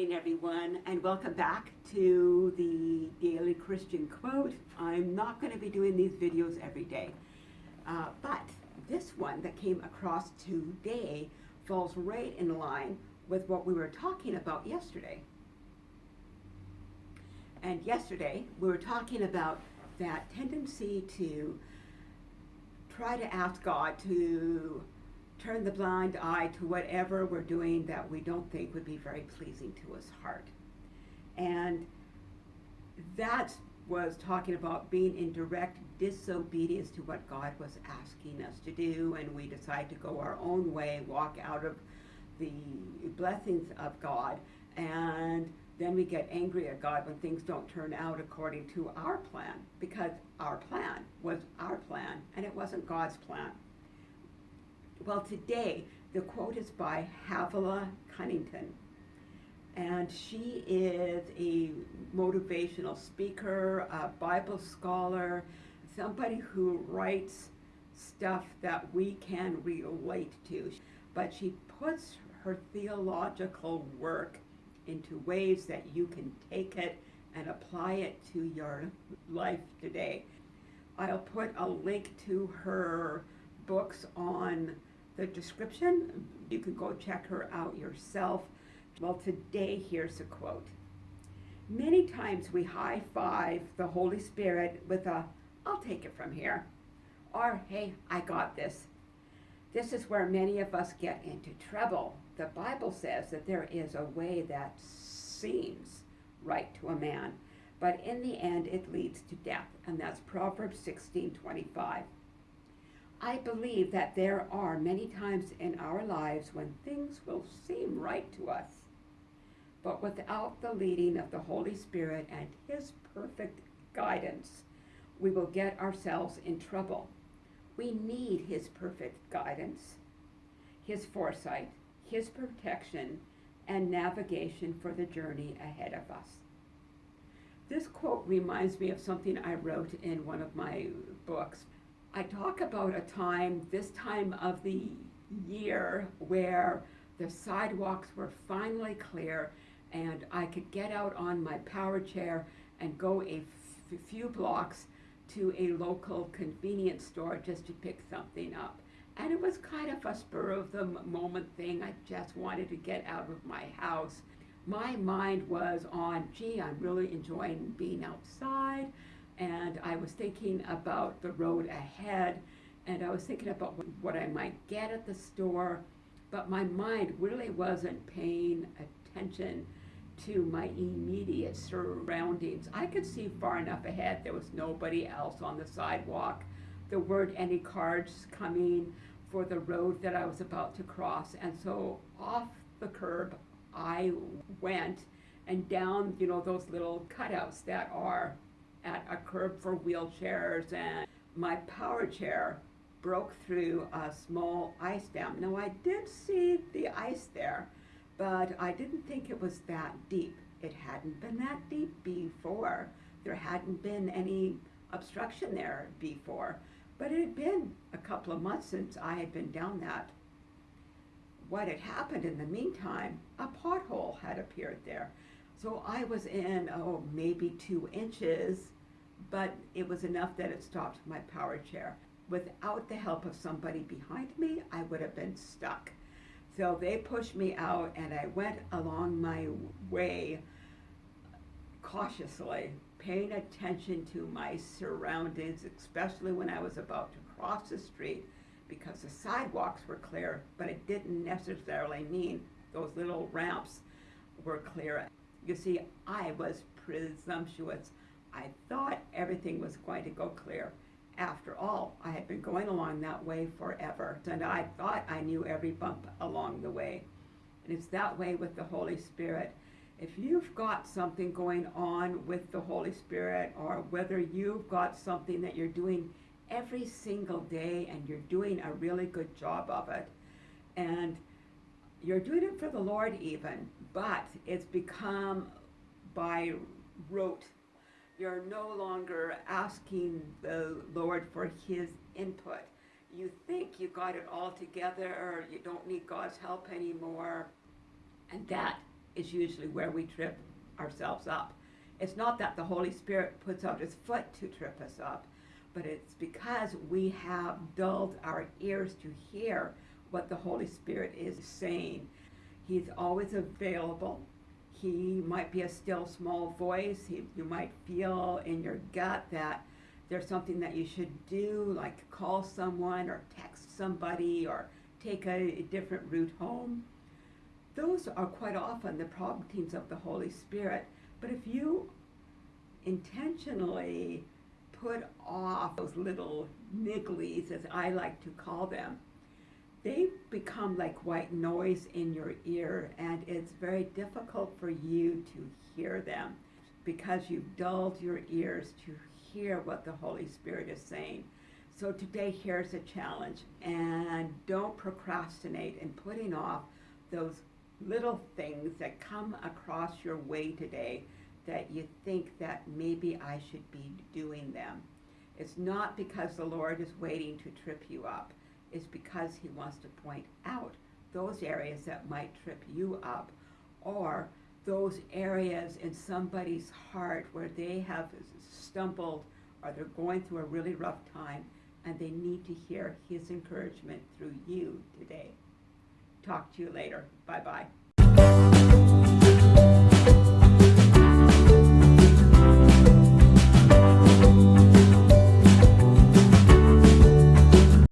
morning, everyone, and welcome back to the Daily Christian Quote. I'm not going to be doing these videos every day, uh, but this one that came across today falls right in line with what we were talking about yesterday. And yesterday, we were talking about that tendency to try to ask God to turn the blind eye to whatever we're doing that we don't think would be very pleasing to his heart. And that was talking about being in direct disobedience to what God was asking us to do, and we decide to go our own way, walk out of the blessings of God, and then we get angry at God when things don't turn out according to our plan, because our plan was our plan, and it wasn't God's plan. Well, today, the quote is by Havilah Cunnington. And she is a motivational speaker, a Bible scholar, somebody who writes stuff that we can relate to. But she puts her theological work into ways that you can take it and apply it to your life today. I'll put a link to her books on the description. You can go check her out yourself. Well, today here's a quote. Many times we high five the Holy Spirit with a, I'll take it from here, or hey, I got this. This is where many of us get into trouble. The Bible says that there is a way that seems right to a man, but in the end it leads to death, and that's Proverbs 16 25. I believe that there are many times in our lives when things will seem right to us, but without the leading of the Holy Spirit and His perfect guidance, we will get ourselves in trouble. We need His perfect guidance, His foresight, His protection, and navigation for the journey ahead of us. This quote reminds me of something I wrote in one of my books I talk about a time, this time of the year, where the sidewalks were finally clear and I could get out on my power chair and go a few blocks to a local convenience store just to pick something up. And it was kind of a spur of the moment thing. I just wanted to get out of my house. My mind was on, gee, I'm really enjoying being outside and I was thinking about the road ahead and I was thinking about what I might get at the store, but my mind really wasn't paying attention to my immediate surroundings. I could see far enough ahead. There was nobody else on the sidewalk. There weren't any cars coming for the road that I was about to cross. And so off the curb I went and down, you know, those little cutouts that are at a curb for wheelchairs and my power chair broke through a small ice dam. Now I did see the ice there, but I didn't think it was that deep. It hadn't been that deep before. There hadn't been any obstruction there before, but it had been a couple of months since I had been down that. What had happened in the meantime, a pothole had appeared there. So I was in, oh, maybe two inches, but it was enough that it stopped my power chair. Without the help of somebody behind me, I would have been stuck. So they pushed me out and I went along my way cautiously, paying attention to my surroundings, especially when I was about to cross the street because the sidewalks were clear, but it didn't necessarily mean those little ramps were clear. You see, I was presumptuous. I thought everything was going to go clear. After all, I had been going along that way forever, and I thought I knew every bump along the way. And it's that way with the Holy Spirit. If you've got something going on with the Holy Spirit, or whether you've got something that you're doing every single day and you're doing a really good job of it, and you're doing it for the Lord even, but it's become by rote you're no longer asking the Lord for his input. You think you got it all together or you don't need God's help anymore. And that is usually where we trip ourselves up. It's not that the Holy Spirit puts out his foot to trip us up, but it's because we have dulled our ears to hear what the Holy Spirit is saying. He's always available. He might be a still small voice. He, you might feel in your gut that there's something that you should do, like call someone or text somebody or take a, a different route home. Those are quite often the promptings of the Holy Spirit. But if you intentionally put off those little nigglies, as I like to call them, they become like white noise in your ear, and it's very difficult for you to hear them because you've dulled your ears to hear what the Holy Spirit is saying. So today, here's a challenge, and don't procrastinate in putting off those little things that come across your way today that you think that maybe I should be doing them. It's not because the Lord is waiting to trip you up. It's because he wants to point out those areas that might trip you up or those areas in somebody's heart where they have stumbled or they're going through a really rough time and they need to hear his encouragement through you today. Talk to you later. Bye bye.